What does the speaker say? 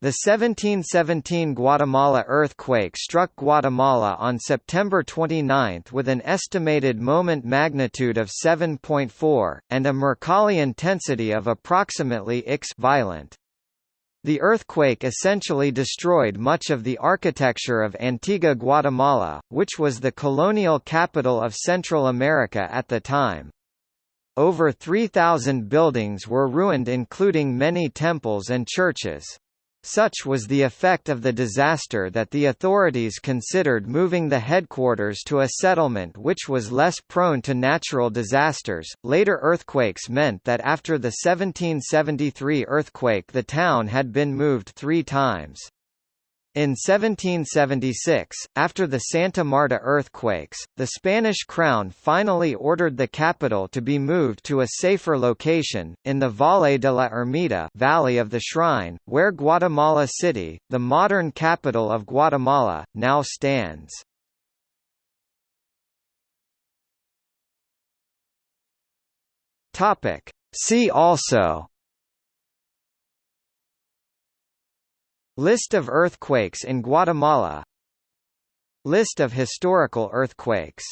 The 1717 Guatemala earthquake struck Guatemala on September 29 with an estimated moment magnitude of 7.4, and a Mercalli intensity of approximately x violent. The earthquake essentially destroyed much of the architecture of Antigua Guatemala, which was the colonial capital of Central America at the time. Over 3,000 buildings were ruined including many temples and churches. Such was the effect of the disaster that the authorities considered moving the headquarters to a settlement which was less prone to natural disasters. Later earthquakes meant that after the 1773 earthquake the town had been moved three times. In 1776, after the Santa Marta earthquakes, the Spanish crown finally ordered the capital to be moved to a safer location, in the Valle de la Ermita Valley of the Shrine, where Guatemala City, the modern capital of Guatemala, now stands. See also List of earthquakes in Guatemala. List of historical earthquakes